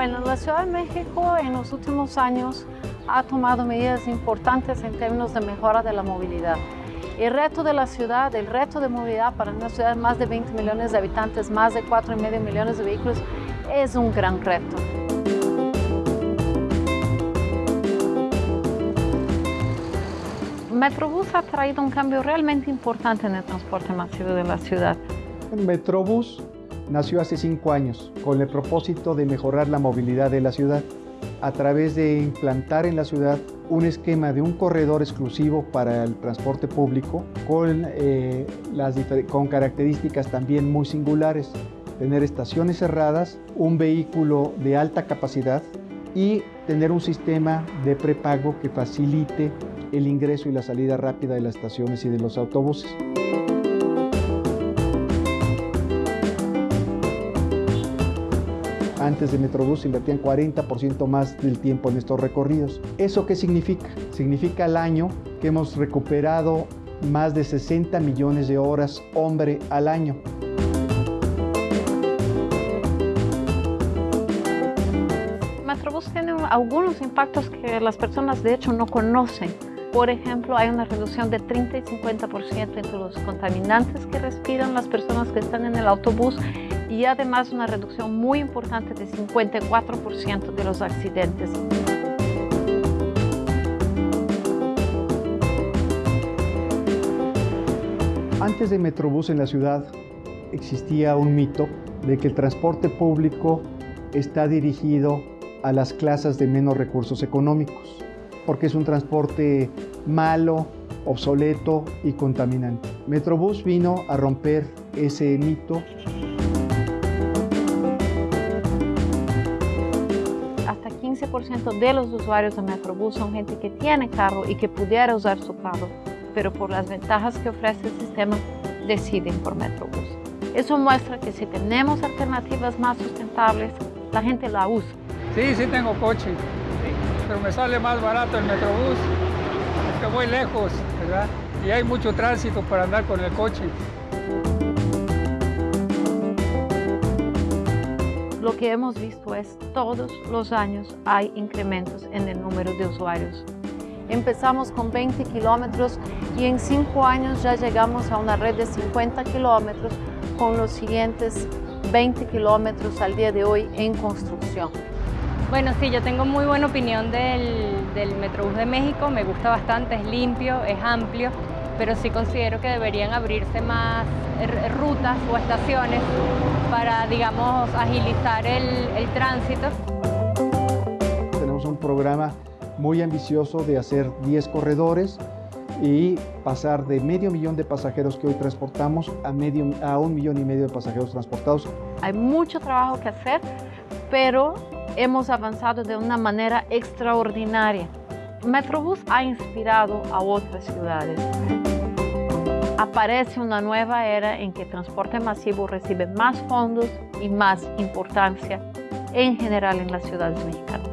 La Ciudad de México en los últimos años ha tomado medidas importantes en términos de mejora de la movilidad. El reto de la ciudad, el reto de movilidad para una ciudad de más de 20 millones de habitantes, más de 4,5 millones de vehículos, es un gran reto. Metrobús ha traído un cambio realmente importante en el transporte masivo de la ciudad. Metrobús nació hace cinco años con el propósito de mejorar la movilidad de la ciudad a través de implantar en la ciudad un esquema de un corredor exclusivo para el transporte público con, eh, con características también muy singulares. Tener estaciones cerradas, un vehículo de alta capacidad y tener un sistema de prepago que facilite el ingreso y la salida rápida de las estaciones y de los autobuses. Antes de Metrobús invertían 40% más del tiempo en estos recorridos. ¿Eso qué significa? Significa al año que hemos recuperado más de 60 millones de horas hombre al año. Metrobús tiene algunos impactos que las personas de hecho no conocen. Por ejemplo, hay una reducción de 30 y 50% entre los contaminantes que respiran las personas que están en el autobús y además una reducción muy importante de 54% de los accidentes. Antes de Metrobús en la ciudad existía un mito de que el transporte público está dirigido a las clases de menos recursos económicos, porque es un transporte malo, obsoleto y contaminante. Metrobús vino a romper ese mito de los usuarios de Metrobús son gente que tiene carro y que pudiera usar su carro, pero por las ventajas que ofrece el sistema deciden por Metrobús. Eso muestra que si tenemos alternativas más sustentables, la gente la usa. Sí, sí tengo coche, pero me sale más barato el Metrobús, porque voy lejos, ¿verdad? Y hay mucho tránsito para andar con el coche. Lo que hemos visto es todos los años hay incrementos en el número de usuarios. Empezamos con 20 kilómetros y en 5 años ya llegamos a una red de 50 kilómetros con los siguientes 20 kilómetros al día de hoy en construcción. Bueno, sí, yo tengo muy buena opinión del, del Metrobús de México, me gusta bastante, es limpio, es amplio, pero sí considero que deberían abrirse más rutas o estaciones para, digamos, agilizar el, tránsito. Tenemos un programa muy ambicioso de hacer 10 corredores y pasar de medio millón de pasajeros que hoy transportamos a, medio, a un millón y medio de pasajeros transportados. Hay mucho trabajo que hacer, pero hemos avanzado de una manera extraordinaria. Metrobús ha inspirado a otras ciudades aparece una nueva era en que transporte masivo recibe más fondos y más importancia en general en las ciudades mexicanas.